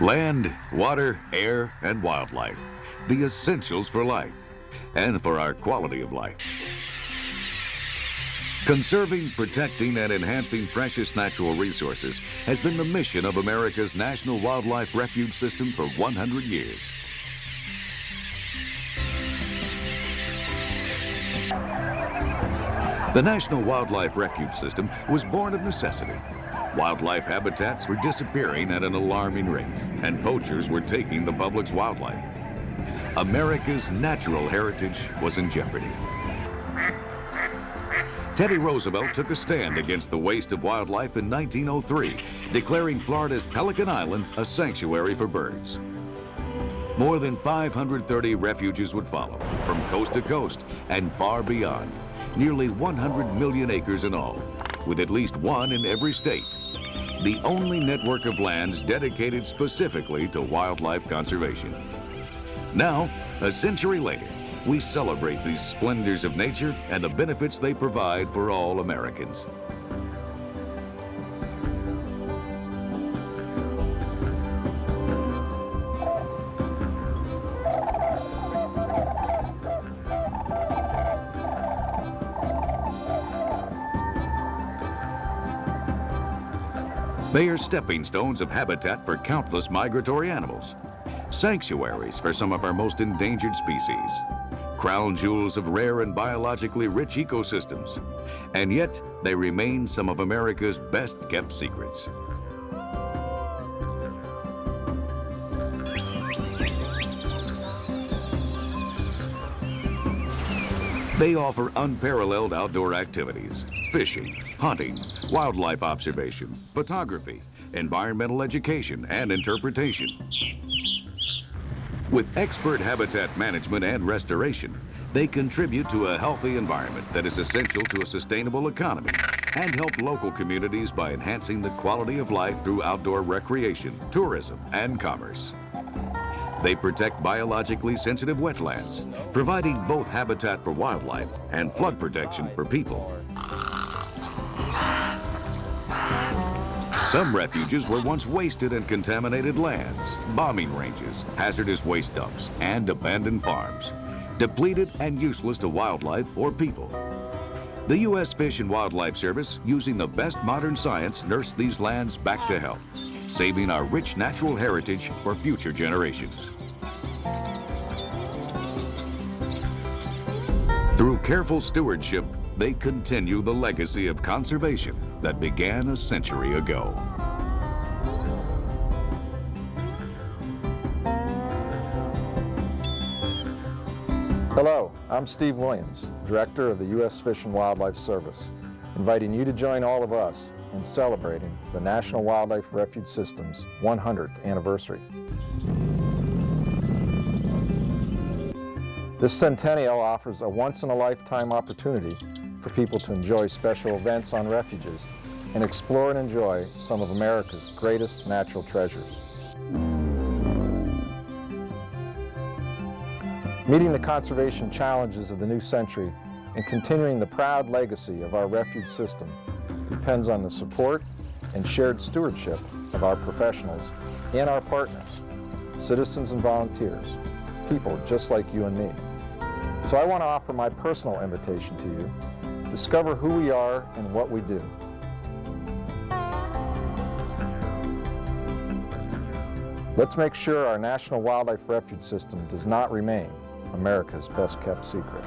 Land, water, air, and wildlife. The essentials for life and for our quality of life. Conserving, protecting, and enhancing precious natural resources has been the mission of America's National Wildlife Refuge System for 100 years. The National Wildlife Refuge System was born of necessity. Wildlife habitats were disappearing at an alarming rate, and poachers were taking the public's wildlife. America's natural heritage was in jeopardy. Teddy Roosevelt took a stand against the waste of wildlife in 1903, declaring Florida's Pelican Island a sanctuary for birds. More than 530 refuges would follow, from coast to coast and far beyond. Nearly 100 million acres in all, with at least one in every state. The only network of lands dedicated specifically to wildlife conservation. Now, a century later, we celebrate these splendors of nature and the benefits they provide for all Americans. They are stepping stones of habitat for countless migratory animals, sanctuaries for some of our most endangered species, crown jewels of rare and biologically rich ecosystems, and yet they remain some of America's best kept secrets. They offer unparalleled outdoor activities, fishing, hunting, wildlife observation, photography, environmental education, and interpretation. With expert habitat management and restoration, they contribute to a healthy environment that is essential to a sustainable economy and help local communities by enhancing the quality of life through outdoor recreation, tourism, and commerce. They protect biologically sensitive wetlands, providing both habitat for wildlife and flood protection for people. Some refuges were once wasted and contaminated lands, bombing ranges, hazardous waste dumps, and abandoned farms, depleted and useless to wildlife or people. The U.S. Fish and Wildlife Service, using the best modern science, nursed these lands back to health, saving our rich natural heritage for future generations. Through careful stewardship, they continue the legacy of conservation that began a century ago. Hello, I'm Steve Williams, Director of the U.S. Fish and Wildlife Service, inviting you to join all of us in celebrating the National Wildlife Refuge System's 100th anniversary. This centennial offers a once-in-a-lifetime opportunity for people to enjoy special events on refuges and explore and enjoy some of America's greatest natural treasures. Meeting the conservation challenges of the new century and continuing the proud legacy of our refuge system depends on the support and shared stewardship of our professionals and our partners, citizens and volunteers, people just like you and me. So I want to offer my personal invitation to you Discover who we are and what we do. Let's make sure our National Wildlife Refuge System does not remain America's best kept secret.